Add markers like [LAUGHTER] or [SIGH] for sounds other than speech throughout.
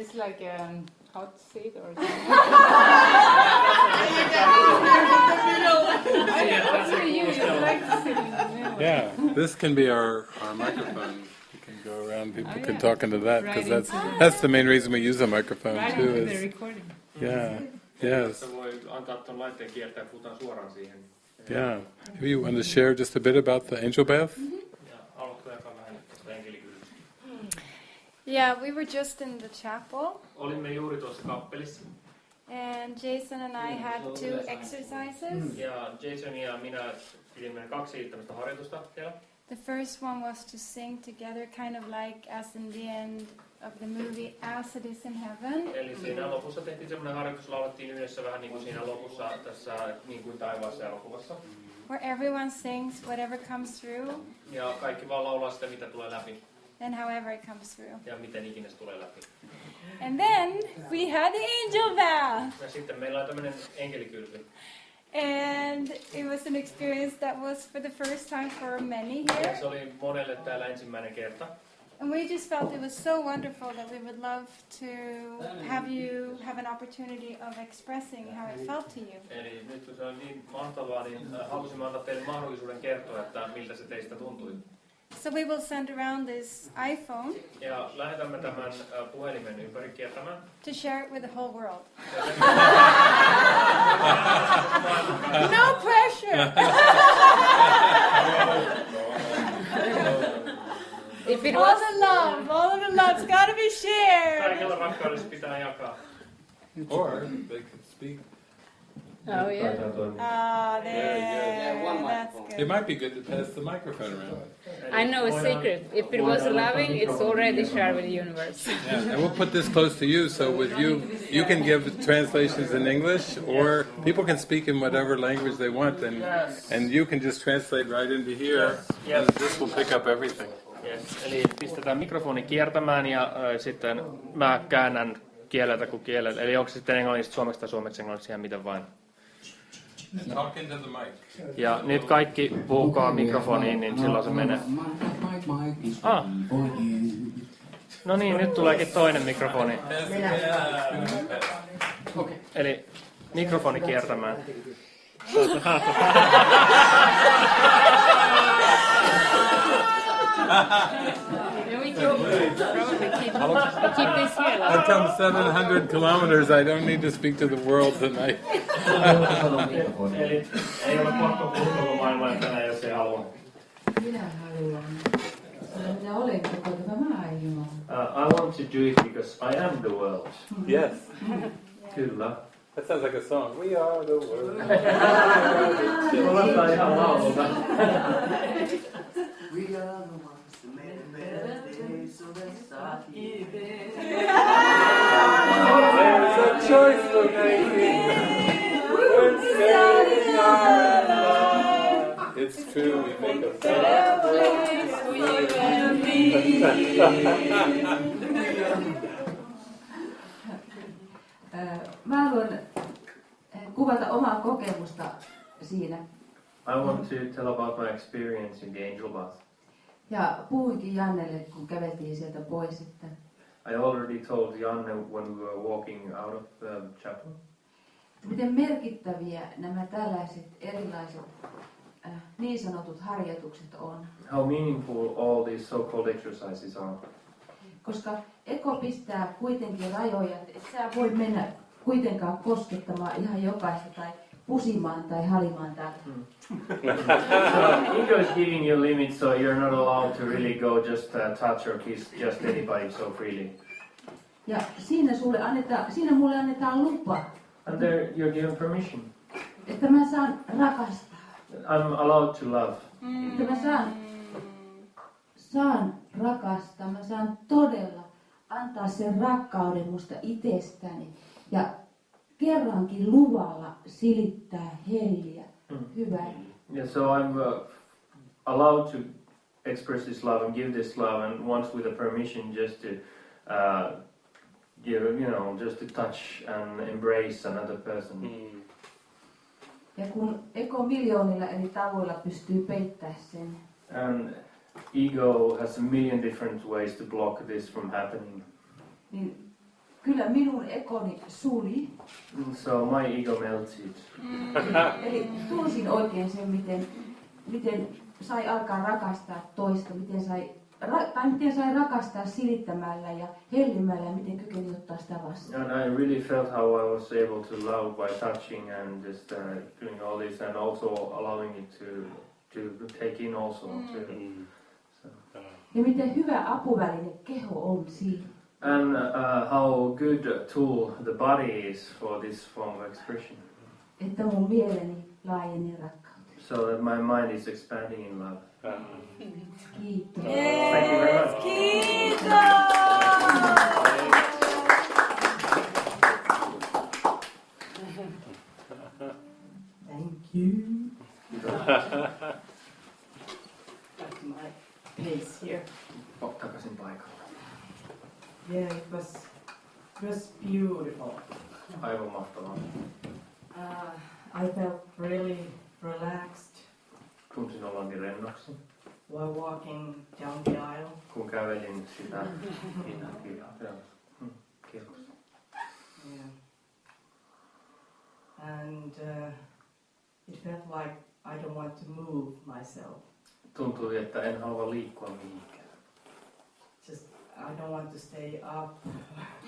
this like a hot seat or something? [LAUGHS] Actually, you, you like to sit in the middle. Yeah, this can be our, our microphone. You can go around, oh, people Oh, can talk into that because Right that's into the- that's the main reason we use a microphone Right too. into the Is recording. yeah, yes, Tässä voi antaa tuon laitteen kiertää, puhutaan suoraan siihen. yeah. Maybe you want to share just a bit about the angel bath? Ja haluatko Yeah, we were just in the chapel, Olimme juuri tuossa kappelissa and Jason and I had two exercises. ja Jason ja minä pidimme kaksi tämmöistä harjoitusta siellä. The first one was to sing together, kind of like as in the end of the movie As It Is in Heaven. Eli siinä lopussa tehtiin semmoinen harjoitus, laulettiin yhdessä vähän niin kuin siinä lopussa tässä niin kuin taivaassa elokuvassa. Where everyone sings whatever comes through Ja kaikki vaan laulaa sitä, mitä tulee läpi and however it comes through. ja miten ikinä se tulee läpi. And then we had the angel bath. Ja sitten meillä on tämmöinen enkelikylpy. And it was an experience that was for the first time for many Ja here. se oli monelle täällä ensimmäinen kerta. And we just felt it was so wonderful that we would love to have you have an opportunity of expressing how it felt to you. Eli nyt kun se on niin mahtavaa, niin äh, halusimme antaa teille mahdollisuuden kertoa, että miltä se teistä tuntui. So we will send around this iPhone Ja lähetämme tämän äh, puhelimen ympäri kiertämään. to share it with the whole world. [LAUGHS] No pressure! [LAUGHS] If it all was the love, all of the love's got to be shared. Kaikella rakkaudessa pitää jakaa. Or they could speak. Oh yeah. Ah, there. Yeah, one That's microphone. It might be good to pass the microphone around. I know a secret. If it was loving, it's already shared with the universe. [LAUGHS] Yeah, and we'll put this close to you, so with you, you can give translations in English, or people can speak in whatever language they want, and and you can just translate right into here, and this will pick up everything. Yes. Eli pistetään mikrofoni kiertämään ja äh, sitten mä käännän kieleltä kuin kieleltä. Eli onko se sitten englannista suomeksi tai suomeksi englanniksi ihan miten vain. Talk into the mic. Ja nyt kaikki puhukaa mikrofoniin, niin silloin se menee. Ah. No niin, nyt tuleekin toinen mikrofoni. Eli mikrofoni kiertämään. [LAUGHS] Yeah, we can probably keep, keep this here. I Like, come 700 kilometers. I don't need to speak to the world tonight. Eli ei ole pakko puhua maailmaa tänään, jos ei halua. Minä haluan. Minä olen koko tämä maailma. Uh, I want to do it because I am the world. Yes, Kyllä. that sounds like a song. We are the world. Se kuulostaa ihan laululta. We are the ones that made a better day, so let's start giving. There's a choice we're making. We're saving our love. It's true, we make a better Äh, Mä haluan kuvata omaa kokemusta siinä. I want to tell about my experience in the angel bath. Ja puhuinkin Jannelle, kun käveltiin sieltä pois, että I already told Janne when we were walking out of the chapel miten merkittäviä nämä tällaiset erilaiset äh, niin sanotut harjoitukset on. how meaningful all these so-called exercises are. Koska eko pistää kuitenkin rajoja, että et sä voi mennä kuitenkaan koskettamaan ihan jokaista tai pusimaan tai halimaan täältä. So [LAUGHS] ego is giving you limits, so you're not allowed to really go just uh, touch or kiss just anybody so freely. Ja siinä, sulle annetaan, siinä mulle annetaan lupa, And there you're given permission. että mä saan rakastaa. I'm allowed to love. Että mä saan, saan rakastaa, mä saan todella antaa sen rakkauden musta itsestäni. Ja kerrankin luvalla silittää helliä Mm. Yeah, so I'm uh, allowed to express this love and give this love, and once with the permission, just to uh, give, you know, just to touch and embrace another person. Ja kun eko miljoonilla eri tavoilla pystyy peittämään sen, And ego has a million different ways to block this from happening. niin kyllä minun ekoni suli. So my ego melted. Eli tunsin oikein sen, miten, miten sai alkaa rakastaa toista, miten sai, ra, tai miten sai rakastaa silittämällä ja hellimällä ja miten kykeni ottaa sitä vastaan. And I really felt how I was able to love by touching and just uh, doing all this and also allowing it to to take in also. To, Mm. so. Ja miten hyvä apuväline keho on siinä. And uh, how good a tool the body is for this form of expression. Että mun mieleni laajeni rakkauteen. So that my mind is expanding in love. Uh, Kiitos. Thank you very much. Kiitos! Thank you. [LAUGHS] Back to my place here. Oh, takaisin paikalle. Yeah, it was it was beautiful. Aivan mahtavaa. Uh, I felt really relaxed Tunsin oloni rennoksi, while walking down the aisle. kun kävelin sitä hinnakirjaa. Mm, kiitos. Yeah. And uh, it felt like I don't want to move myself. Tuntui, että en halua liikkua mihinkään. Just I don't want to stay up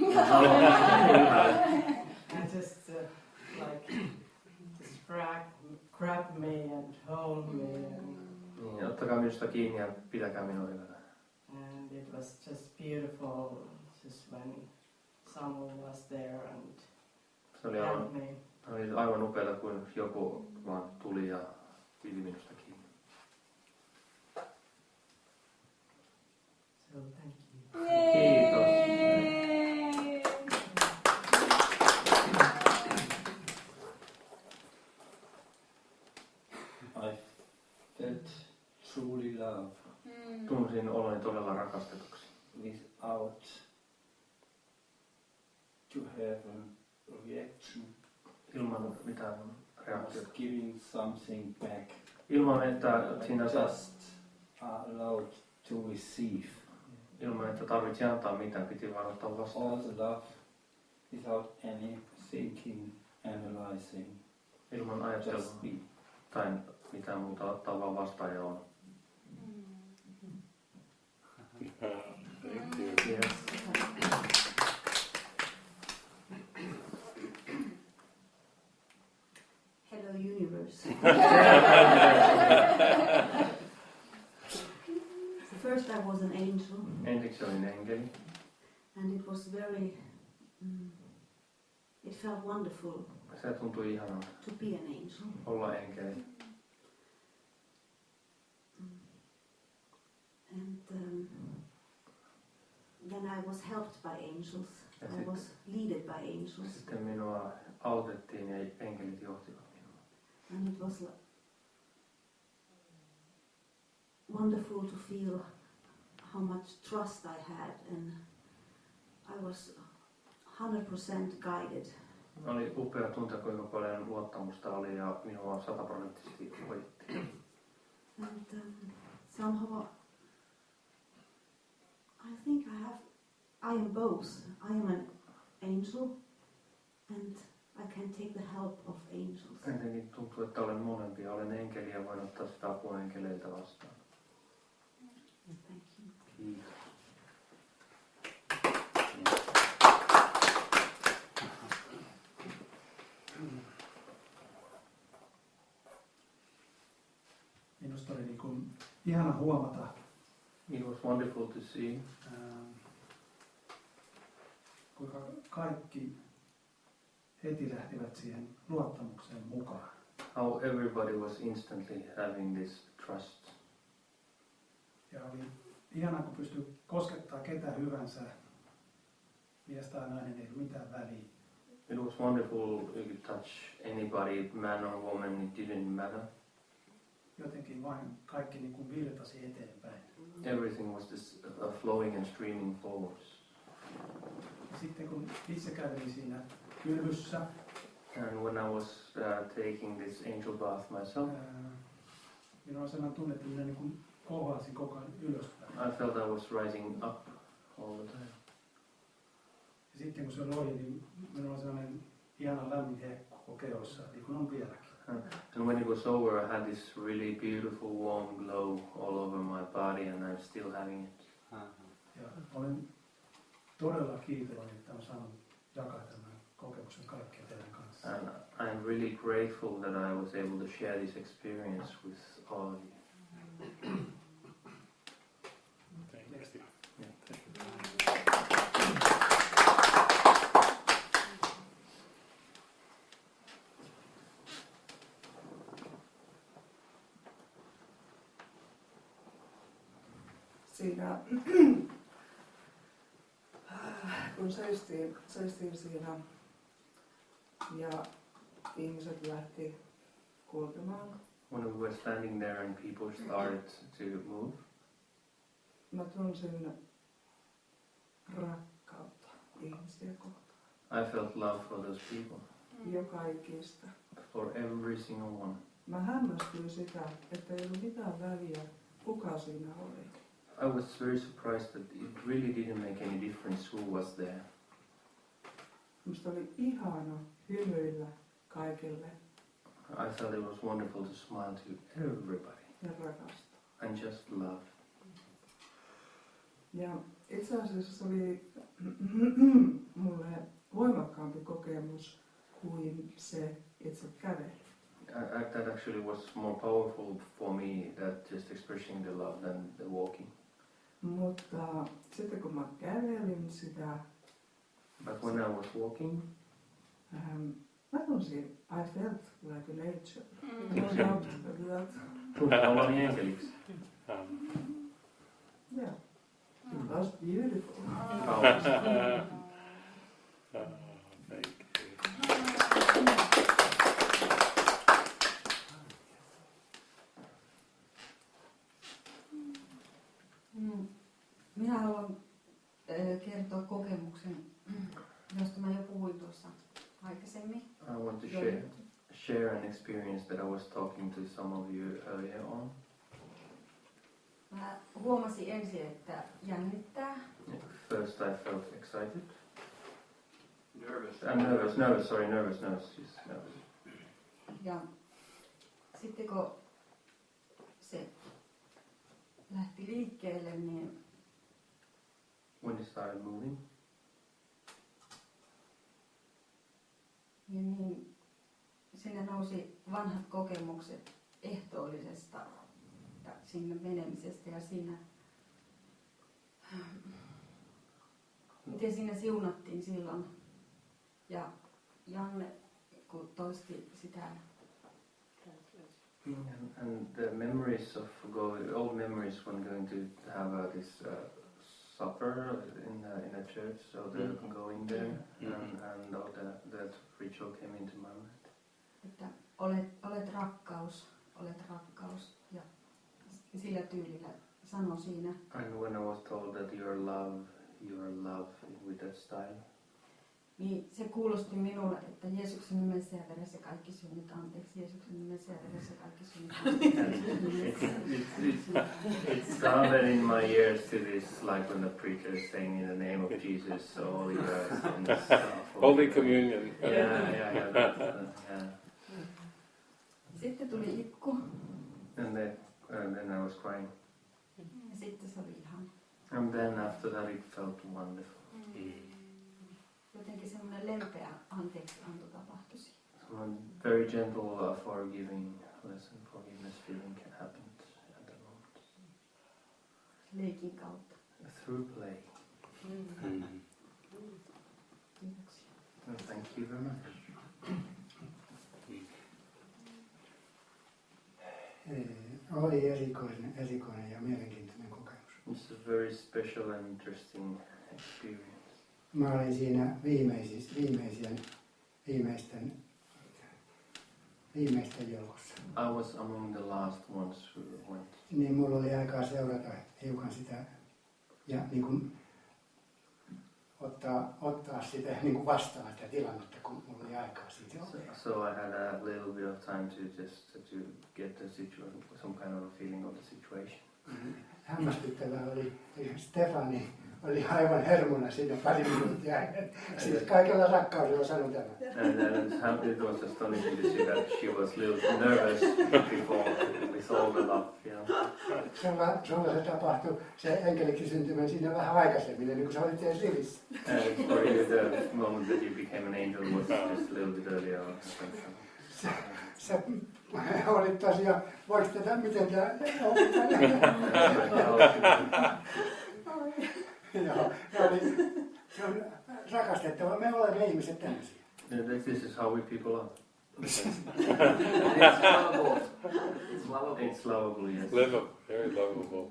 [LAUGHS] [LAUGHS] and just uh, like just grab, me and hold me and, Niin, ottakaa minusta kiinni ja pitäkää minua hyvänä. and it was just beautiful just when someone was there and Se oli aivan, held me. oli aivan upeata, kun joku vaan tuli ja piti minusta kiinni. So thank you. Kiitos. I felt truly love Tunsin oloni todella rakastetuksi. without to have a reaction, Ilman mitään reaktiota. giving something back. Ilman, että siinä saa, Just are allowed to receive ilman, että tarvitsi antaa mitään, piti vaan ottaa vastaan. all the love without any thinking, analyzing. Ilman ajattelua Just be. tai mitään muuta, ottaa vaan vastaan ja on. Thank you. Yes. Hello, universe. [LAUGHS] First, I was an angel, Ensiksi olin enkeli. and it was very. Mm, it felt wonderful Se tuntui ihanalta to be an angel. olla enkeli. And um, then I was helped by angels. Ja I was leaded by angels, sitten minua autettiin ja enkelit johtivat minua. and it was wonderful to feel how much trust I had, and I was 100% guided. Oli upea tuntea, kuinka paljon luottamusta oli ja minua sataprosenttisesti hoidettiin. And um, somehow, I think I have, I am both. I am an angel, and I can take the help of angels. Jotenkin tuntuu, että olen molempia. Olen enkeli ja voin ottaa sitä apua enkeleiltä vastaan. Thank you. Kiitos. Minusta oli niin kuin ihana huomata, It was wonderful to see ää, kuinka kaikki heti lähtivät siihen luottamukseen mukaan. how everybody was instantly having this trust. Ja oli ihana, kun pystyi koskettaa ketä hyvänsä, mies tai nainen, ei ollut mitään väliä. It was wonderful you could touch anybody, man or woman, it didn't matter. Jotenkin vain kaikki niin kuin virtasi eteenpäin. Everything was just uh, flowing and streaming forwards. Sitten kun itse kävelin siinä kylvyssä, And when I was uh, taking this angel bath myself, minulla on sellainen tunne, että minä niin kuin kohoaisin koko ajan ylöspäin. I felt I was rising up all the time. Ja sitten kun se oli ohi, niin minulla on sellainen ihana lämmin koko kehossa, niin kuin on vieläkin. And when it was over, I had this really beautiful warm glow all over my body, and I'm still having it. Uh-huh. Ja olen todella kiitollinen, että olen saanut jakaa tämän kokemuksen kaikkien teidän kanssa. And I'm really grateful that I was able to share this experience with all of you. Mm-hmm. [CLEARS THROAT] kun seistiin, seistiin siinä ja ihmiset lähti kulkemaan, When we were standing there and people started to move, mä tunsin rakkautta ihmisiä kohtaan. I felt love for those people, Joka ikistä. for every single one. Mä hämmästyin sitä, että ei ollut mitään väliä, kuka siinä oli. I was very surprised that it really didn't make any difference who was there. Musta oli ihana hymyillä kaikille I thought it was wonderful to smile to everybody ja rakastaa. and just love. Ja itse asiassa se oli [CLEARS THROAT] mulle voimakkaampi kokemus kuin se itse kävely. I, I, that actually was more powerful for me that just expressing the love than the walking. Mutta sitten kun mä kävelin sitä, But when I was walking, ähm, mä tunsin, I felt like an angel. No doubt about that. tunsin olevani enkeliksi. Um, Yeah, it was beautiful. Kaunis. oh, thank you. Mm. Minä haluan ö, kertoa kokemuksen, josta mä jo puhuin tuossa aikaisemmin. I want to share, share an experience that I was talking to some of you earlier on. Mä huomasin ensin, että jännittää. First, I felt excited. Nervous. I'm nervous, nervous, sorry, nervous, nervous, yes, nervous. Ja sitten kun se lähti liikkeelle, niin When it started moving, niin, niin. Sinne nousi vanhat kokemukset ehtoollisesta sinne menemisestä ja siinä, miten siinä siunattiin silloin. Ja Janne, kun toisti sitä, and, and the memories of going, old memories when going to have uh, this uh, supper in uh, in a church, so the going there, Mhm. and, and all that, that ritual came into my mind. että olet, olet rakkaus, olet rakkaus. Ja sillä tyylillä sanoi siinä. And when I was told that you're love, you're love with that style, Niin se kuulosti minulle, että Jeesuksen nimessä ja veressä kaikki synnit anteeksi. Jeesuksen nimessä ja veressä kaikki synnit it's, anteeksi. it's, it's, it sounded in my ears to this like when the preacher is saying in the name of Jesus, all your sins are Holy [LAUGHS] forgiven." Communion. Yeah, yeah, yeah, that's, uh, yeah. Sitten tuli ikku And then, and then I was crying. ja sitten se oli ihan And then after that, it felt wonderful. Jotenkin semmoinen lempeä anteeksi anto tapahtui siinä. So very gentle, uh, forgiving lesson, forgiveness feeling happened at the moment leikin kautta. through play. Mm. Kiitoksia. And thank you very much. Eh, Oli erikoinen, erikoinen ja mielenkiintoinen kokemus. It's a very special and interesting experience. Mä olin siinä viimeisistä, viimeisien, viimeisten, viimeisten joukossa. I was among the last ones who went. Niin mulla oli aikaa seurata hiukan sitä ja niin kuin ottaa, ottaa sitä niin kuin vastaan sitä tilannetta, kun mulla oli aikaa siitä. So, so I had a little bit of time to just to get the situation, some kind of a feeling of the situation. Hämmästyttävää oli, Stefani oli aivan hermona siinä pari minuuttia. Siis kaikella rakkaudella sanon tämän. And then it was astonishing to see that she was a little nervous before with all the love, know. Sulla, sulla se tapahtui, se enkelikin syntymä siinä vähän aikaisemmin, ennen kuin sä olit edes rivissä. And for you, the moment that you became an angel was just a little bit earlier on. Sä, sä olit tosiaan, voiko tätä, miten tämä... [LAUGHS] [LAUGHS] Joo, se oli, se on rakastettava. Me olemme ihmiset tämmöisiä. Yeah, this- is how we people are. It's lovable. It's lovable. It's lovable, yes. Livable, very lovable.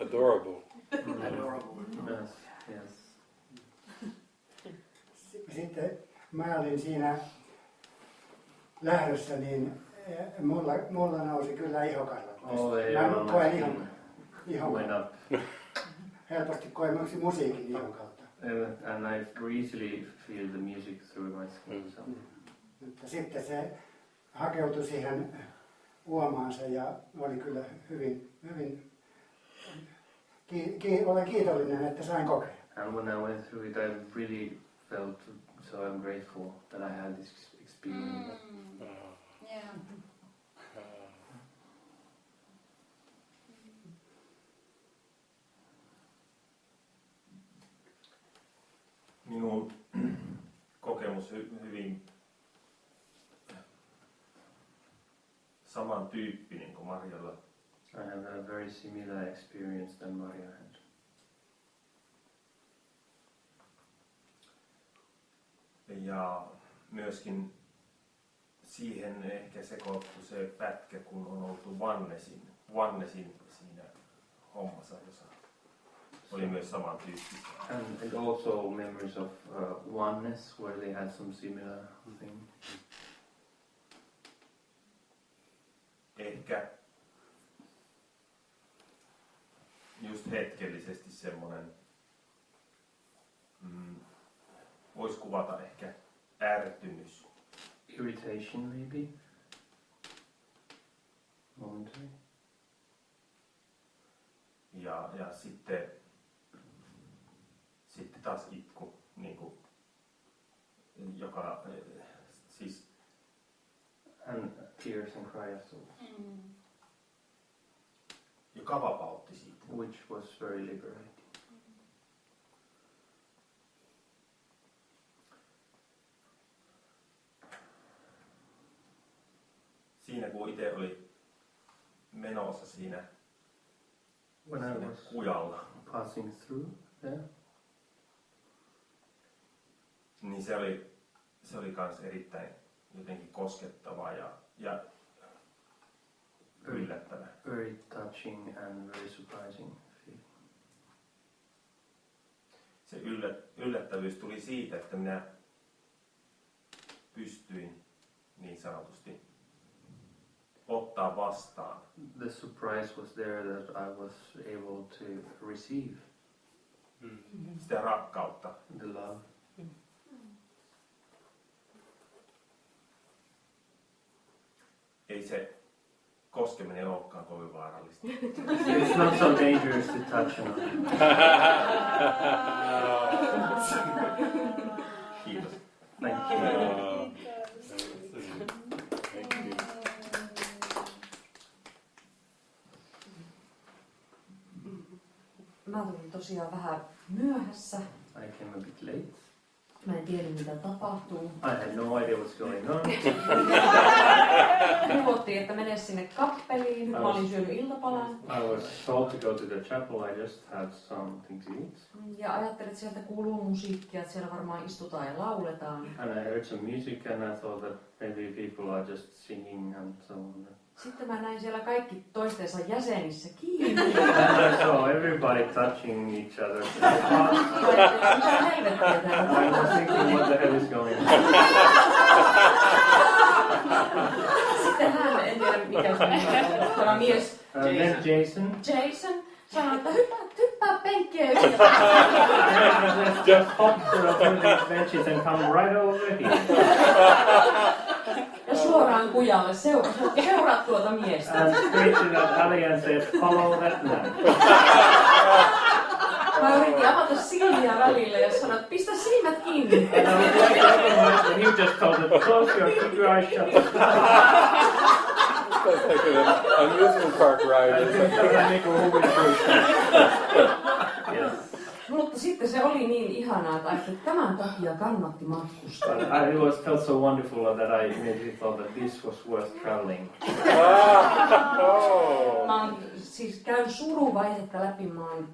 Adorable. Adorable. Yes, yes. Sitten mä olin siinä lähdössä, niin eh, mulla, mulla nousi kyllä ihokarvat. Oh, ei Mä koen ihon, ihon Went up. Helposti koen myös musiikin ihon kautta. Uh, and I easily feel the music through my skin. So. Mutta sitten se hakeutui siihen uomaansa ja oli kyllä hyvin, hyvin ki, ki, olen kiitollinen, että sain kokea. And when I went through it, I really felt so I'm grateful that I had this experience. Yeah. Minun kokemus hy- hyvin samantyyppinen kuin Marjalla. I have a very similar experience than Maria had. Ja myöskin siihen ehkä sekoittui se pätkä, kun on oltu Vannesin, Vannesin siinä hommassa, jossa oli myös samantyyppistä. And, and also memories of uh, oneness, where they had some similar thing. Ehkä just hetkellisesti semmoinen, mm, voisi kuvata ehkä ärtymys. Irritation, maybe. Momentary. Ja, ja sitten, sitten taas itku, niin kuin, joka siis And tears and cry afterwards. joka vapautti siitä. Which was very liberating. Siinä kun itse oli menossa siinä, When I siinä was kujalla, passing through there, niin se oli, se oli kans erittäin jotenkin koskettavaa ja, ja yllättävä. very touching and very surprising. Se yllä, yllättävyys tuli siitä, että minä pystyin niin sanotusti ottaa vastaan The surprise was there that I was able to receive sitä rakkautta. the love. Ei se koskeminen olekaan kovin vaarallista. It's not so dangerous to touch on. Kiitos. Thank you. Thank you. Mä tulin tosiaan vähän myöhässä. I came a bit late. Mä en tiedä mitä tapahtuu. I had no idea what's going on. [LAUGHS] Neuvottiin, että mene sinne kappeliin. Mä olin syönyt iltapalan. I was told to go to the chapel. I just had something to eat. Ja ajattelin, että sieltä kuuluu musiikkia, että siellä varmaan istutaan ja lauletaan. And I heard some music and I thought that maybe people are just singing and so on. Sitten mä näin siellä kaikki toistensa jäsenissä kiinni. [LAUGHS] Saw everybody touching each other. [LAUGHS] Mitä helvettiä täällä I was thinking, what the hell is going on? Sitten hän, en tiedä mikä se on, tämä mies, Uh, then Jason. Jason, sanoi, että hyppää, hyppää penkkiä yli. Just hop through these benches and come right over here. [LAUGHS] Suoraan kujalle, seuraa, seuraa tuota miestä. And that alley and said, follow that man. Mä yritin avata silmiä välillä ja sanoin, että pistä silmät kiinni. And I was like otherwise, and you just told them, close your, keep your eyes shut. That's like an amusement park ride. isn't it? Tällainen niinku huvittuus. Yes. Se oli niin ihanaa, että ajattelin, tämän takia kannatti matkustaa. But I, it was felt so wonderful that I immediately thought that this was worth traveling. [LAUGHS] Mä oon, siis käyn suruvaihetta läpi, mä oon,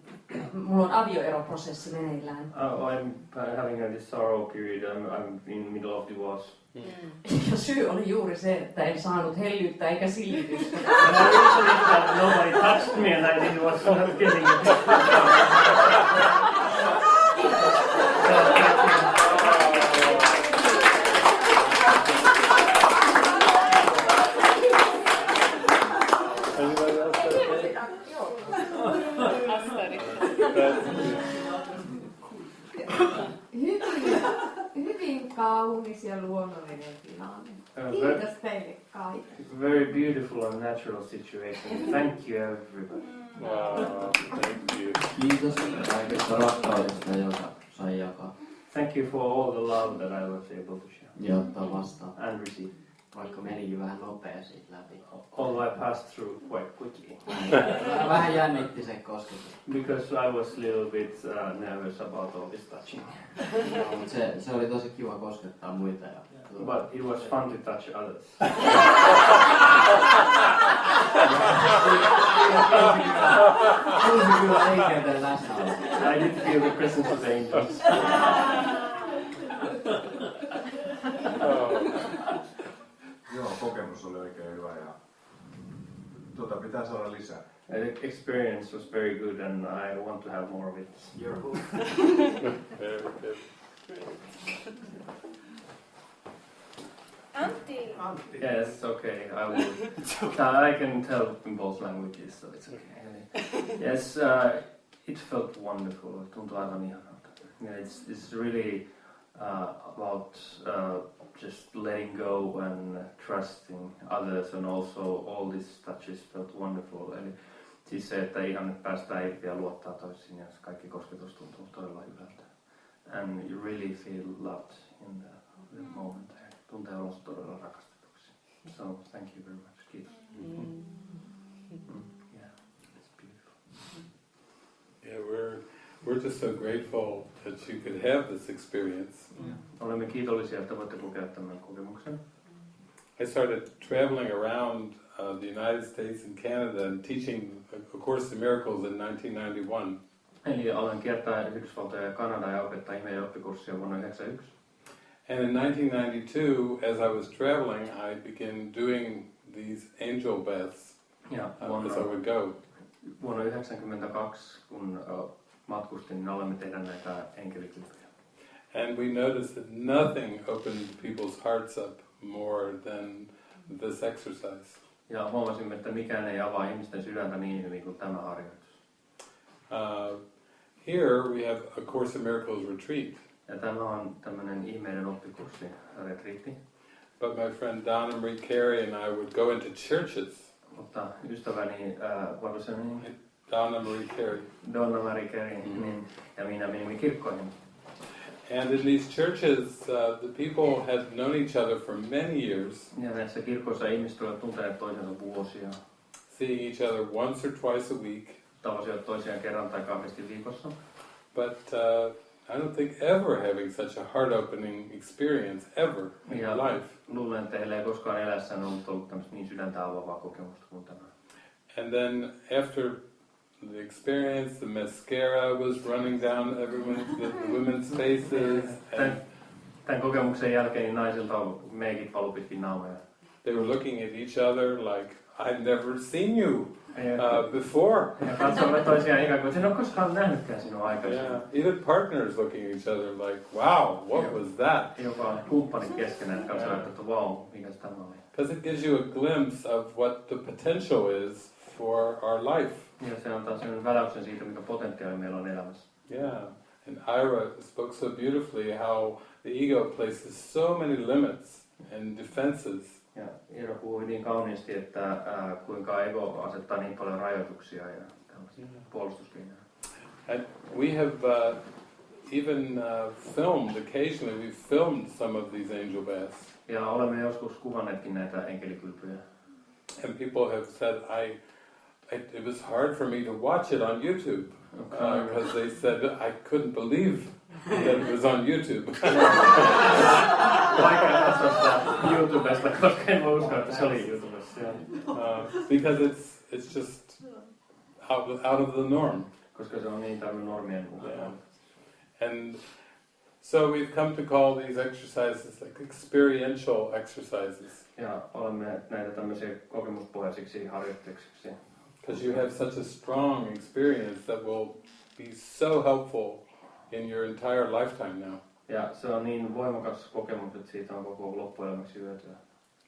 mulla on avioeroprosessi meneillään. Uh, I'm having a sorrow period. I'm, I'm in the middle of divorce. Ja syy oli juuri se, että en saanut hellyyttä eikä [LAUGHS] that nobody touched me and I didn't was not getting it. Hyvin, hyvin kaunis ja luonnollinen tilanne. Kiitos teille kaikille. Very beautiful and natural situation. Thank you, everybody. Wow, thank you. Kiitos kaikesta rakkaudesta, joka sai jakaa Thank you for all the love that I was able to share ja ottaa vastaan. and receive. Vaikka menikin vähän nopea siitä läpi. Although I passed through quite quickly. Vähän jännitti se kosketus. Because I was a little bit uh, nervous about all this touching. No, mutta se, se oli tosi kiva koskettaa muita. Ja, But it was fun to touch others. Tunsi kyllä enkelten läsnäolo. I did feel the presence of angels. Joo, kokemus oli oikein hyvä ja tuota pitää saada lisää. The experience was very good and I want to have more of it. Very good. Antti. Yes, okay, I will. [LAUGHS] I can tell in both languages, so it's okay. [LAUGHS] Yes, uh, it felt wonderful. Ihanalta. Yeah, it's, it's really uh, about uh, just letting go and trusting others and also all these touches felt wonderful. Eli siis se, että ihan päästään irti ja luottaa toisiin ja kaikki kosketus tuntuu todella hyvältä. And you really feel loved in the, the moment there. Tuntee olonsa todella rakastetuksi. So thank you very much. Kiitos. Mm, yeah, it's beautiful. Yeah, we're we're just so grateful that you could have this experience. Olemme kiitollisia, että voitte kokea tämän kokemuksen. I started traveling around uh, the United States and Canada and teaching A Course in Miracles in 1991. Eli aloin kiertää Yhdysvaltoja ja Kanadaa ja opettaa ihmeen oppikurssia vuonna 1991. And in 1992, as I was traveling, I began doing these angel baths Ja uh, as I would go. Vuonna 1992, kun matkustin, niin aloimme tehdä näitä enkelityöjä. And we noticed that nothing opened people's hearts up more than this exercise. Ja huomasimme, että mikään ei avaa ihmisten sydäntä niin hyvin kuin tämä harjoitus. Uh, here we have A Course in Miracles retreat. Ja tämä on tämmöinen ihmeiden oppikurssi, retriitti. But my friend Donna Marie Carey and I would go into churches. Mutta ystäväni, was her name? Donna Marie Carey. Donna Marie Carey, niin, ja minä menimme kirkkoihin. And in these churches, uh, the people had known each other for many years, Ja näissä kirkoissa ihmiset olivat tunteneet toisensa vuosia. seeing each other once or twice a week. Tavasivat toisiaan kerran tai kahdesti viikossa. But uh, I don't think ever having such a heart-opening experience ever in Ja life. Luulen, että heillä ei koskaan elässään ollut, ollut tämmöistä niin sydäntä avaavaa kokemusta kuin tämä. And then after the experience, the mascara was running down everyone's the, the women's faces, and Tämän, tämän kokemuksen jälkeen niin naisilta meikit valu pitkin naamoja. They were looking at each other like, I've never seen you uh, before. ja katsoivat toisiaan ikään kuin, että en ole koskaan nähnytkään sinua aikaisemmin. Yeah, even partners looking at each other like, wow, what was that? Jopa kumppanit keskenään katsoivat, että vau, mikä tämä oli. Because it gives you a glimpse of what the potential is for our life. Ja se antaa sellainen väläyksen siitä, mikä potentiaali meillä on elämässä. Yeah. And Ira spoke so beautifully how the ego places so many limits and defenses. Ja Iiro puhui niin kauniisti, että ää, kuinka ego asettaa niin paljon rajoituksia ja tällaisia puolustuskeinoja. And we have uh, even uh, filmed, occasionally we've filmed some of these angel baths. Ja olemme joskus kuvanneetkin näitä enkelikylpyjä. And people have said, I, it, it was hard for me to watch it on YouTube. Because they said, I couldn't believe that it was on YouTube. [LAUGHS] Vaikea katsoa sitä YouTubesta, koska en voi uskoa, että se oli YouTubessa. uh, because it's, it's just out, out of the norm. Koska se on niin tämmöinen normien Yeah. And so we've come to call these exercises like experiential exercises. Ja olemme näitä tämmöisiä kokemuspohjaisiksi harjoituksiksi. Because you have such a strong experience that will be so helpful in your entire lifetime now. Ja se on niin voimakas kokemus, että siitä on koko loppuelämäksi hyötyä.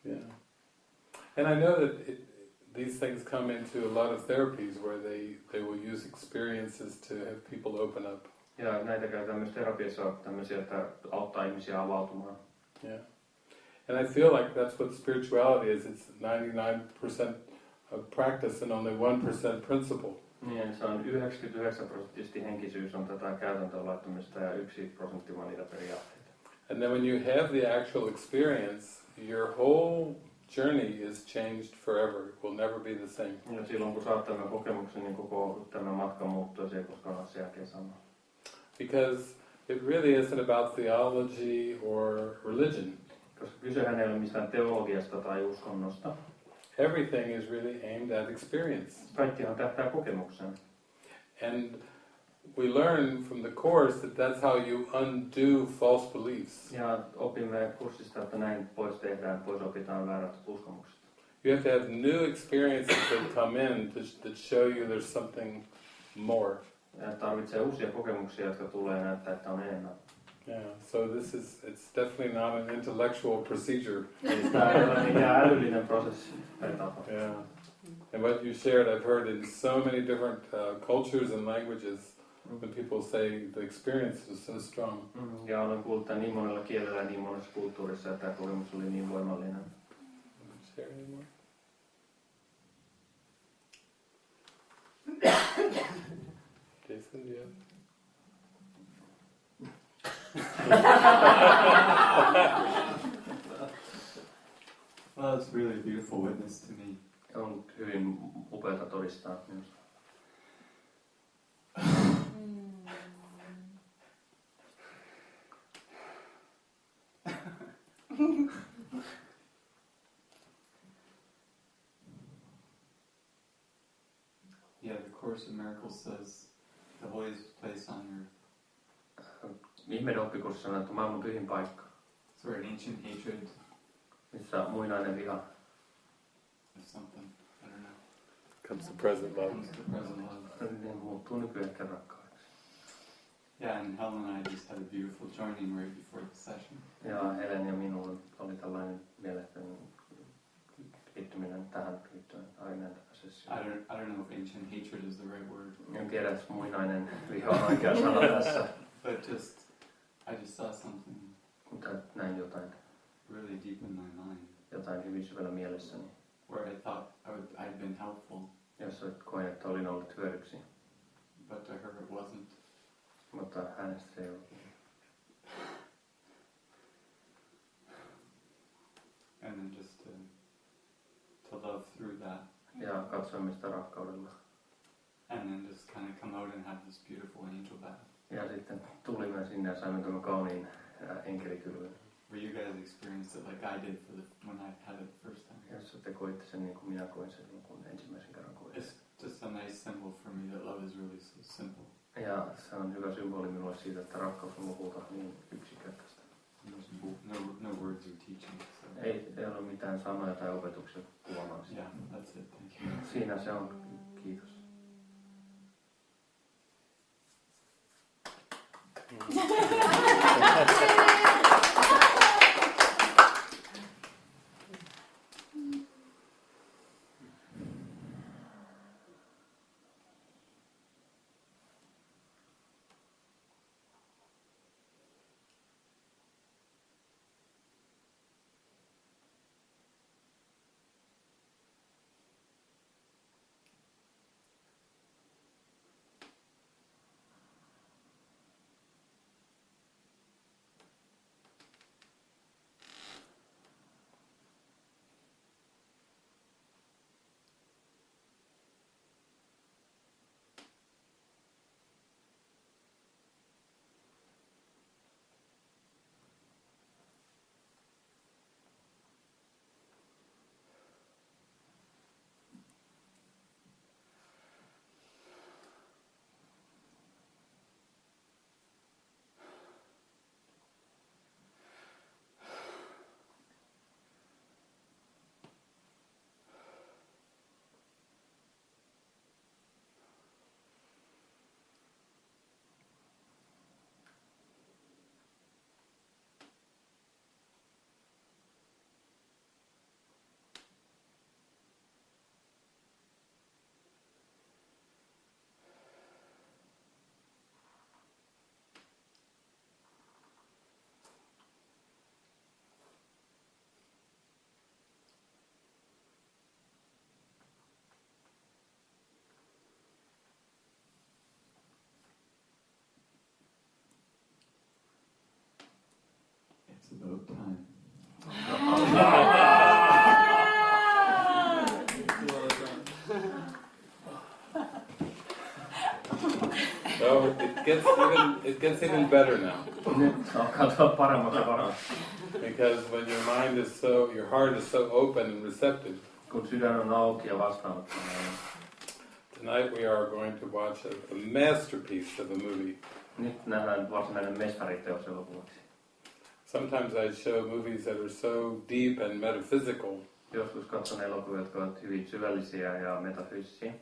Yeah. And I know that it, these things come into a lot of therapies where they, they will use experiences to have people open up. Ja näitä käytetään myös terapiassa tämmöisiä, että auttaa ihmisiä avautumaan. Yeah. And I feel like that's what spirituality is. It's 99% of practice and only 1% principle. Niin, se on 99 prosenttisesti henkisyys on tätä käytäntöön laittamista ja yksi prosentti vaan niitä periaatteita. And then when you have the actual experience, your whole journey is changed forever. It will never be the same. Ja silloin kun saat tämän kokemuksen, niin koko tämä matka muuttuu, se ei koskaan ole sen jälkeen sama. Because it really isn't about theology or religion. Koska kysehän ei ole mistään teologiasta tai uskonnosta. Everything is really aimed at experience. Kaikkihan tähtää kokemukseen. And we learn from the Course that that's how you undo false beliefs. Ja opimme kurssista, että näin pois tehdään, pois opitaan väärät uskomukset. You have to have new experiences that come in to, that show you there's something more. Ja tarvitsee uusia kokemuksia, jotka tulee näyttää, että on enemmän. Yeah, so this is, it's definitely not an intellectual procedure. Eli tämä ei ole mikään älyllinen prosessi tai tapa. Yeah. And what you shared, I've heard in so many different uh, cultures and languages, when people say the experience is so strong. Ja olen kuullut tämän niin monella kielellä ja niin monessa kulttuurissa, että tämä kokemus oli niin voimallinen. Share anymore? [COUGHS] [COUGHS] Jason, do you have? Well, it's really a beautiful witness to me. On hyvin upeata todistaa minusta. Hmm. [LAUGHS] Yeah, the Course in Miracles says the holiest place on earth. Ihmeiden oppikurssi sanoo, että maailman pyhin paikka, It's where ancient hatred missä muinainen viha or something, I don't know, Comes the present love. comes to present love. niin muuttuu nykyhetken rakkaudeksi. Yeah, and Helen and I just had a beautiful joining right before the session. Ja Helen ja minulla oli tällainen mielestäni liittyminen tähän liittyen aineen I don't, I don't know if ancient hatred is the right word. En tiedä, jos muinainen viha on oikea sana tässä, But just, I just saw something mutta näin jotain, really deep in my mind jotain hyvin syvällä mielessäni, where I thought I would, I'd been helpful, jossa koin, että olin ollut hyödyksi, but to her it wasn't. mutta hänestä se ei ollut. And then just to, to love through that. Ja katsoimme sitä rakkaudella. And then just kind of come out and have this beautiful angel bath. Ja sitten tulimme sinne ja saimme tämän kauniin enkelikylvyn. Where you guys experienced it like I did for the, when I had it the first time. Jossa te koitte sen niin kuin minä koin sen, kun ensimmäisen kerran koin. It's just a nice symbol for me that love is really so simple. Ja se on hyvä symboli minulle siitä, että rakkaus on lopulta niin yksinkertaista. There's no, no words or teaching. So. Ei, ei ole mitään sanoja tai opetuksia kuvaamaan sitä. Yeah, that's it. Thank you. Siinä se on. Kiitos. ハハハハ! About time. So it gets even it gets even better now. Because when your mind is so, your heart is so open and receptive. Tonight we are going to watch a, a masterpiece of a movie. Sometimes I show movies that are so deep and metaphysical Joskus katson elokuvia, jotka ovat hyvin syvällisiä ja metafyysisiä.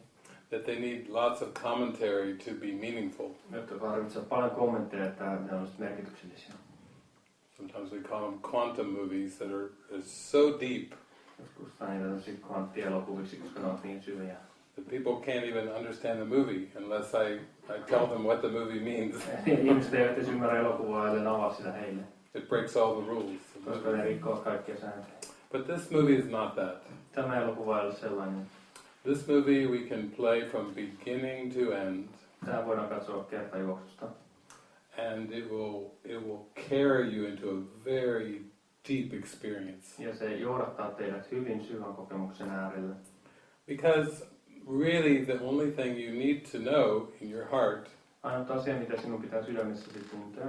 that they need lots of commentary to be meaningful. Jotka tarvitsevat paljon kommentteja, että ne ovat merkityksellisiä. Sometimes we call them quantum movies that are, are so deep Joskus kvanttielokuviksi, koska ne ovat niin syviä. that people can't even understand the movie unless I, I tell them what the movie means. [LAUGHS] Ihmiset eivät ymmärrä elokuvaa, ellei avaa sitä heille. It breaks all the rules. Koska ne rikkoo kaikkia sääntöjä. But this movie is not that. Tämä elokuva ei ole sellainen. This movie we can play from beginning to end, Tämä voidaan katsoa kertajuoksusta. and it will it will carry you into a very deep experience. Ja se johdattaa teidät hyvin syvän kokemuksen äärelle. Because really, the only thing you need to know in your heart asia, mitä sinun pitää sydämessäsi tuntea,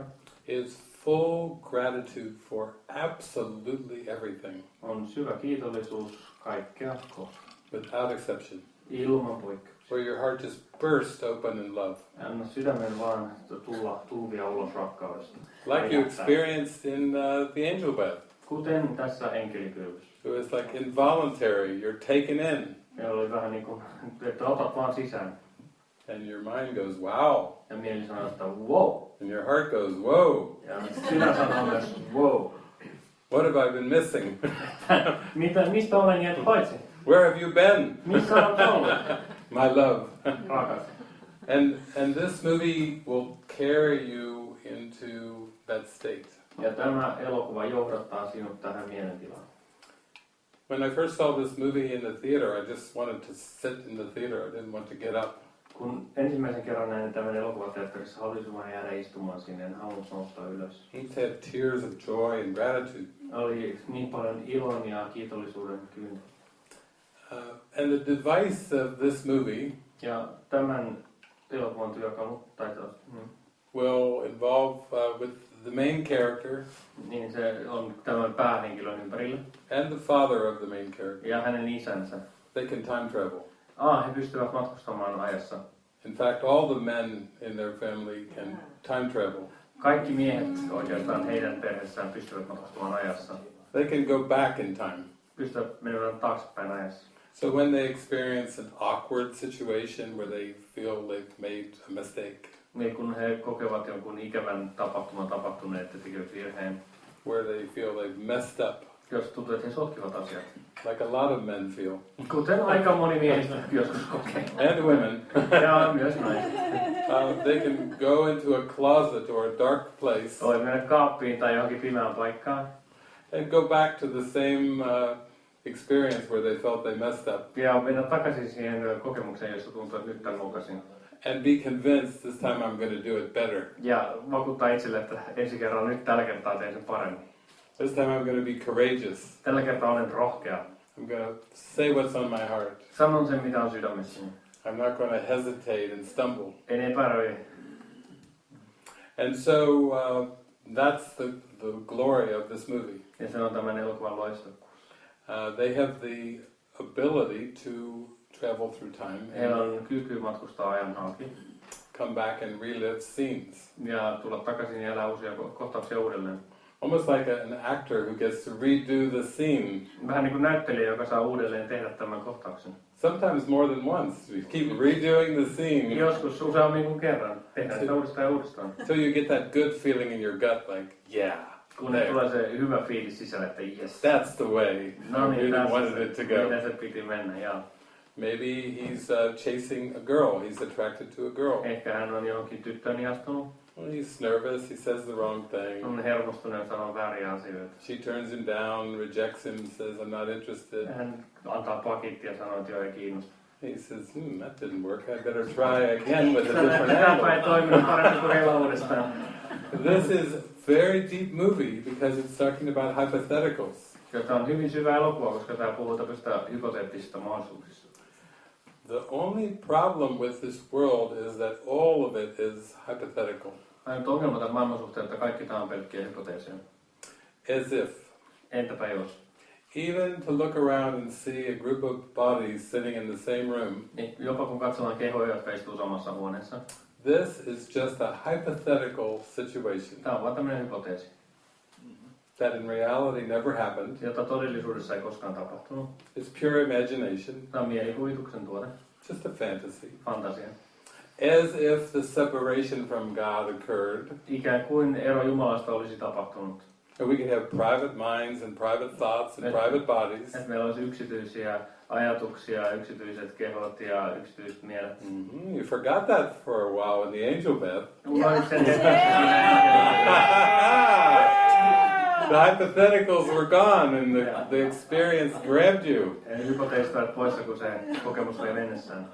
is full gratitude for absolutely everything, on syvä kiitollisuus kaikkea kohtaan. without exception. Ilman poikkeuksia. Where your heart just burst open in love, Anna sydämen vaan tulla tulvia ulos rakkaudesta. like you experienced in uh, the angel bath. Kuten tässä enkelikylvyssä. It was like involuntary. You're taken in, Meillä oli vähän niin kuin, että otat vaan sisään. And your mind goes, "Wow," Ja mieli sanoo, että wow. and your heart goes, "Whoa." Ja sydän sanoo myös wow. What have I been missing? Mitä, mistä olen jäänyt paitsi? Where have you been? Missä olet ollut? My love. Ah, and and this movie will carry you into that state. Ja tämä elokuva johdattaa sinut tähän mielentilaan. When I first saw this movie in the theater, I just wanted to sit in the theater. I didn't want to get up. Kun ensimmäisen kerran näin tämän elokuvateatterissa, halusin vain jäädä istumaan sinne, en halunnut nousta ylös. He had tears of joy and gratitude. Oli niin paljon ilon ja kiitollisuuden kyyntä. Uh, and the device of this movie Ja tämän elokuvan työkalu, tai tos, mm, will involve uh, with the main character niin se on tämän päähenkilön ympärillä. and the father of the main character. Ja hänen isänsä. They can time travel. Ah, he pystyvät matkustamaan ajassa. In fact, all the men in their family can time travel. Kaikki miehet oikeastaan heidän perheessään pystyvät matkustamaan ajassa. They can go back in time. Pystyvät menemään taaksepäin ajassa. So when they experience an awkward situation where they feel they've made a mistake, Niin kun he kokevat jonkun ikävän tapahtuman tapahtuneen, että tekevät virheen. where they feel they've messed up, Jos tuntuu, että he sotkivat asiat. like a lot of men feel, Kuten aika moni miehistä joskus kokee. and women, [LAUGHS] Ja myös naiset. uh, they can go into a closet or a dark place Voi mennä kaappiin tai johonkin pimeään paikkaan. and go back to the same uh, experience where they felt they messed up, Ja mennä takaisin siihen kokemukseen, jossa tuntuu, että nyt tämän lukasin. and be convinced this time I'm going to do it better. Ja vakuuttaa itselle, että ensi kerralla nyt tällä kertaa teen sen paremmin. This time I'm going to be courageous. Tällä kertaa olen rohkea. I'm going to say what's on my heart. Sanon sen, mitä on sydämessäni. I'm not going to hesitate and stumble. En epäröi. And so uh, that's the, the glory of this movie. Ja se on tämän elokuvan loistokkuus. Uh, they have the ability to travel through time Heillä and on kyky matkustaa ajan halki. come back and relive scenes. Ja tulla takaisin ja elää uusia kohtauksia uudelleen. Almost like an actor who gets to redo the scene. Vähän niin kuin näyttelijä, joka saa uudelleen tehdä tämän kohtauksen. Sometimes more than once. We keep redoing the scene Joskus useammin kuin kerran. Tehdään sitä uudestaan ja uudestaan. until you get that good feeling in your gut, like, yeah, Kun there. tulee se hyvä fiilis sisälle, että yes. That's the way No niin, really tässä wanted it to go. miten se piti mennä, ja Maybe he's uh, chasing a girl. He's attracted to a girl. ehkä hän on johonkin tyttöön ihastunut. Well, he's nervous. He says the wrong thing. On hermostunut sanoo vääriä asioita. She turns him down, rejects him, says, I'm not interested. Hän antaa pakit ja sanoo, että joo, ei kiinnosta. He says, hmm, that didn't work. I better try again with a [LAUGHS] different Tämäpä ei angle. toiminut paremmin kuin heillä uudestaan. This is a very deep movie because it's talking about hypotheticals. Tämä on hyvin syvä elokuva, koska tämä puhuu tämmöistä hypoteettisista mahdollisuuksista. The only problem with this world is that all of it is hypothetical. Ainut ongelma tämän maailman suhteen, että kaikki tämä on pelkkiä hypoteeseja. As if. Entäpä jos? Even to look around and see a group of bodies sitting in the same room, Niin, jopa kun katsotaan kehoja, jotka istuu samassa huoneessa. this is just a hypothetical situation Tämä on vain tämmöinen hypoteesi, that in reality never happened. jota todellisuudessa ei koskaan tapahtunut. It's pure imagination, Tämä on mielikuvituksen tuote, just a fantasy. fantasia. As if the separation from God occurred, Ikään kuin ero Jumalasta olisi tapahtunut. and we could have private minds and private thoughts and Yes. private bodies. Että meillä olisi yksityisiä ajatuksia, yksityiset kehot ja yksityiset mielet. Mhm, You forgot that for a while in the angel bed. Unohdit sen hetkeksi [LAUGHS] the hypotheticals were gone and the, the experience grabbed you. Eli hypoteesit ovat poissa, kun se kokemus vei mennessään.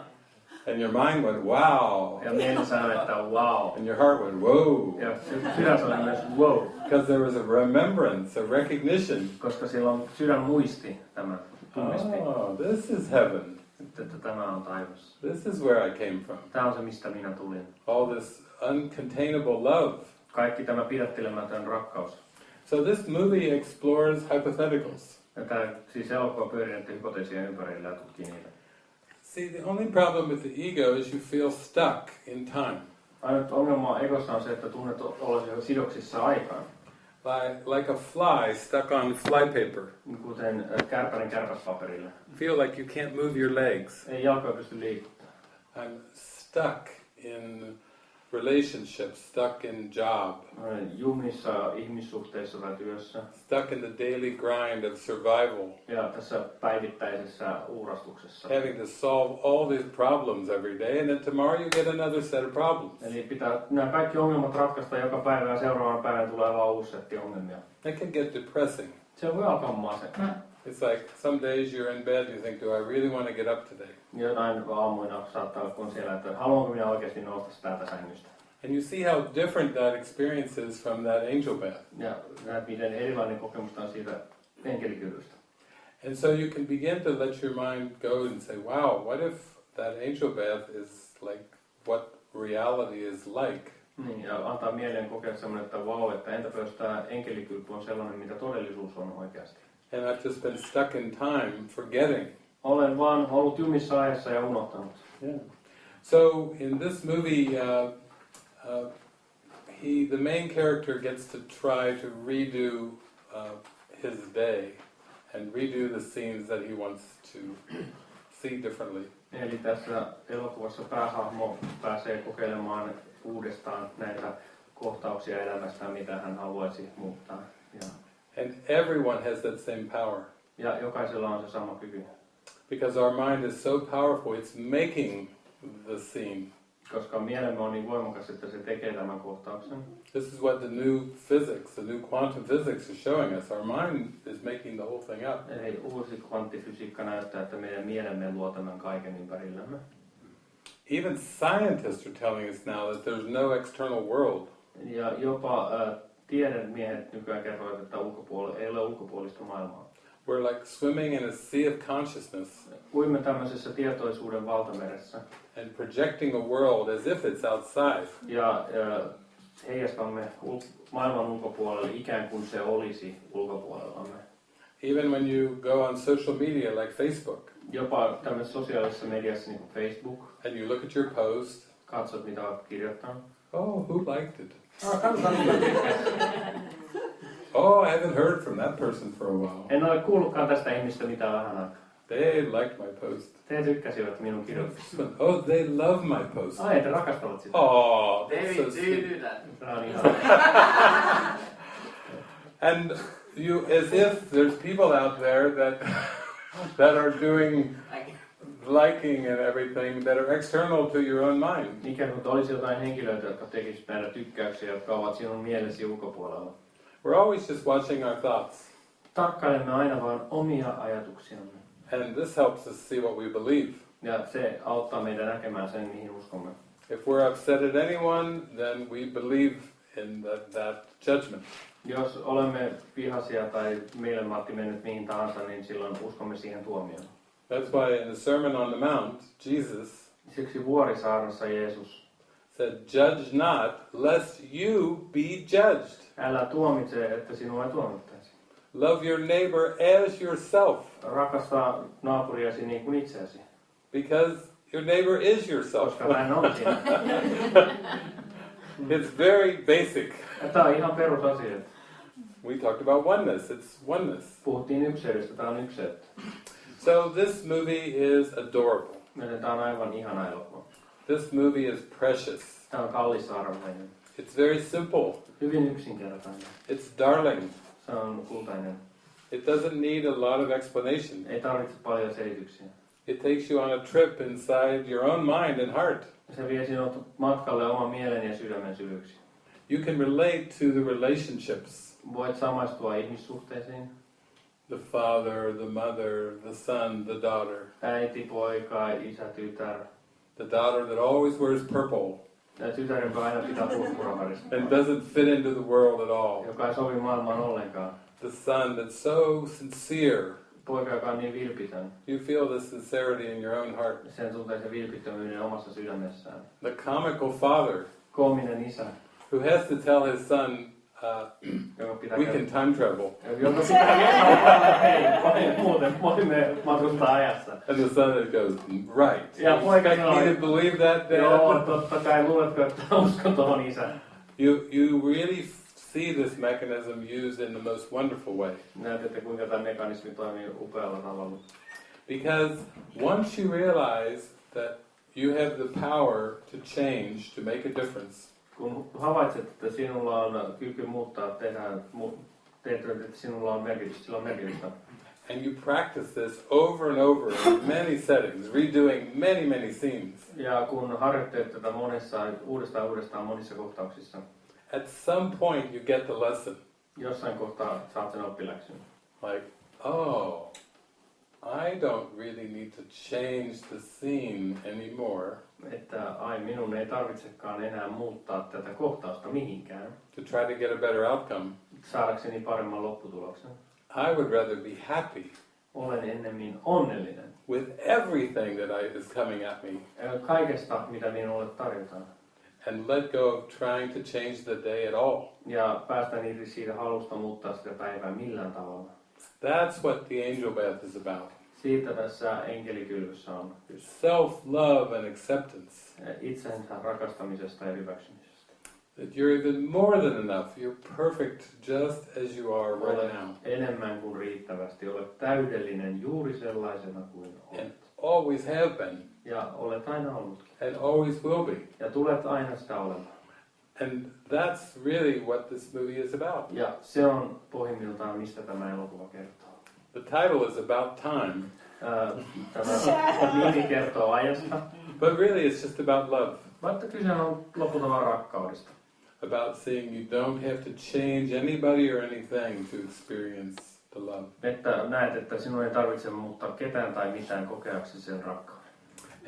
And your mind went, wow. Ja mieli sanoi, että wow. And your heart went, whoa. Ja sydän sanoi myös wow. Because there was a remembrance, a recognition. Koska silloin sydän muisti tämän, tunnisti. Oh, this is heaven. Että, että tämä on taivas. This is where I came from. Tämä on se, mistä minä tulin. All this uncontainable love. Kaikki tämä pidättelemätön rakkaus. So this movie explores hypotheticals. Tämä siis elokuva pyörii näiden hypoteesien ympärillä ja tutkii niitä. See, the only problem with the ego is you feel stuck in time. Ainut ongelma egossa on se, että tunnet olesi sidoksissa aikaan. Like, like a fly stuck on flypaper. Kuten äh. Feel like you can't move your legs. Ei jalkoja pysty liikuttamaan. I'm stuck in relationships, stuck in job, jumissa ihmissuhteissa tai työssä. stuck in the daily grind of survival, Ja tässä päivittäisessä uurastuksessa. having to solve all these problems every day, and then tomorrow you get another set of problems. Eli pitää nämä kaikki ongelmat ratkaista joka päivä ja seuraavan päivän tulee vaan uusi setti ongelmia. That can get depressing. Se voi alkaa masenttaa. It's like some days you're in bed, you think, do I really want to get up today? Jonain aamuina saattaa olla kun siellä, että haluanko minä oikeasti nousta täältä sängystä. And you see how different that experience is from that angel bath. Ja näet, miten erilainen kokemus on siitä enkelikyvystä. And so you can begin to let your mind go and say, wow, what if that angel bath is like what reality is like? Niin, ja antaa mieleen kokea semmoinen, että vau, että entäpä jos tämä enkelikylpy on sellainen, mitä todellisuus on oikeasti. And I've just been stuck in time, forgetting. Olen vaan ollut jumissa ajassa ja unohtanut. Yeah. So in this movie, uh, uh, he, the main character gets to try to redo uh, his day and redo the scenes that he wants to [CLEARS THROAT] see differently. Eli tässä elokuvassa päähahmo pääsee kokeilemaan uudestaan näitä kohtauksia elämästään, mitä hän haluaisi muuttaa. Ja, And everyone has that same power. ja jokaisella on se sama kyky. Because our mind is so powerful, it's making the scene. Koska mielemme on niin voimakas, että se tekee tämän kohtauksen. This is what the new physics, the new quantum physics is showing us. Our mind is making the whole thing up. Eli uusi kvanttifysiikka näyttää, että meidän mielemme luo tämän kaiken ympärillämme. Even scientists are telling us now that there's no external world. Ja jopa äh, tiedemiehet nykyään kertovat, että ulkopuolella, ei ole ulkopuolista maailmaa. We're like swimming in a sea of consciousness Uimme tämmöisessä tietoisuuden valtameressä and projecting a world as if it's outside. ja äh, heijastamme ul- maailman ulkopuolelle ikään kuin se olisi ulkopuolellamme. Even when you go on social media like Facebook Jopa tämmöisessä sosiaalisessa mediassa niin kuin Facebook, and you look at your post, katsot mitä olet kirjoittanut. oh, who liked it? Kansa [LAUGHS] tykkäsi. Oh, I haven't heard from that person for a while. En ole kuullutkaan tästä ihmistä mitään vähän aikaa. They liked my post. Te tykkäsivät minun kirjoituksesta. Oh, they love my post. Ai, te rakastavat sitä. Oh, that's David, so do sweet. that? Tämä on ihana. [LAUGHS] And you, as if there's people out there that that are doing liking and everything that are external to your own mind. Ikään kuin olisi jotain henkilöitä, jotka tekisivät näitä tykkäyksiä, jotka ovat sinun mielesi ulkopuolella. We're always just watching our thoughts, Tarkkailemme aina vain omia ajatuksiamme. and this helps us see what we believe. Ja se auttaa meitä näkemään sen, mihin uskomme. If we're upset at anyone, then we believe in that, that judgment. Jos olemme vihaisia tai mielenmaatti mennyt mihin tahansa, niin silloin uskomme siihen tuomioon. That's why in the Sermon on the Mount, Jesus Siksi vuorisaarnassa Jeesus said, Judge not, lest you be judged. Älä tuomitse, että sinua tuomittaisi. Love your neighbor as yourself. Rakasta naapuriasi niin kuin itseäsi. Because your neighbor is yourself. Koska hän on sinä. [LAUGHS] it's very basic. Tämä on ihan perusasia. We talked about oneness. It's oneness. Puhuttiin ykseydestä, tämä on ykseyttä. So this movie is adorable. This movie is precious. It's very simple. It's darling. It doesn't need a lot of explanation. It takes you on a trip inside your own mind and heart. You can relate to the relationships. The father, the mother, the son, the daughter. Äiti, poika, isä, tytär. The daughter that always wears purple. Tytär, joka aina pitää purppuraharista. And doesn't fit into the world at all. Joka ei sovi maailmaan ollenkaan. The son that's so sincere. Poika, joka on niin vilpitön. You feel the sincerity in your own heart. Sen tuntee se vilpittömyyden omassa sydämessään. The comical father. Koominen isä. Who has to tell his son, uh, we can time travel. Joka pitää kertoa, hei, muuten voimme matkustaa ajassa. And the son goes, right. Ja poika sanoo, to believe that, Dad? Joo, totta kai luuletko, että uskon tuohon isään. You, you really see this mechanism used in the most wonderful way. Näette, kuinka tämä mekanismi toimii upealla tavalla. Because once you realize that you have the power to change, to make a difference, Kun havaitset, että sinulla on kyky muuttaa, tehdä, teet, että sinulla on merkitys, sillä on merkitystä. and you practice this over and over in many settings, redoing many, many scenes, Ja kun harjoittelet tätä monessa, uudestaan uudestaan monissa kohtauksissa, at some point you get the lesson. jossain kohtaa saat sen oppiläksyn. Like, oh, I don't really need to change the scene anymore Että ai, minun ei tarvitsekaan enää muuttaa tätä kohtausta mihinkään, to try to get a better outcome. saadakseni paremman lopputuloksen. I would rather be happy Olen ennemmin onnellinen with everything that I, is coming at me kaikesta, mitä minulle tarjotaan. and let go of trying to change the day at all. Ja päästään irti siitä halusta muuttaa sitä päivää millään tavalla. That's what the angel bath is about. Siitä tässä enkelikylvyssä on kyse. Self-love and acceptance. Itsensä rakastamisesta ja hyväksymisestä. That you're even more than enough. You're perfect just as you are right Olet now. enemmän kuin riittävästi. Olet täydellinen juuri sellaisena kuin And olet. always have been. Ja olet aina ollutkin. And always will be. Ja tulet aina sitä olemaan. And that's really what this movie is about. Ja se on pohjimmiltaan, mistä tämä elokuva kertoo. The title is about time. Ää, Tämä nimi kertoo ajasta, But really it's just about love. mutta kyse on lopulta rakkaudesta. About seeing you don't have to change anybody or anything to experience the love. Että näet, että sinun ei tarvitse muuttaa ketään tai mitään kokeaksi sen rakkauden.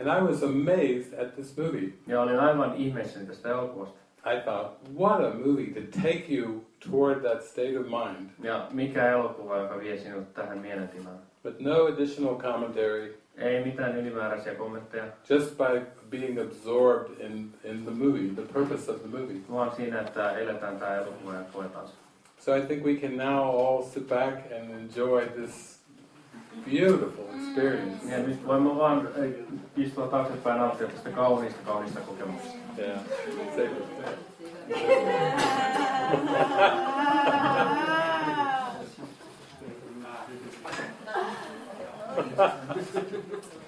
And I was amazed at this movie. Ja olin aivan ihmeessäni tästä elokuvasta. I thought, what a movie to take you toward that state of mind. Ja mikä elokuva, joka vie sinut tähän mielentilaan. But no additional commentary, Ei mitään ylimääräisiä kommentteja, just by being absorbed in, in the movie, the purpose of the movie. vaan siinä, että eletään tämä elokuva ja koetaan se. So I think we can now all sit back and enjoy this beautiful experience. Ja nyt voimme vaan istua taaksepäin ja nauttia tästä kauniista, kauniista kokemuksesta. Yeah, save it. [LAUGHS] Thank you.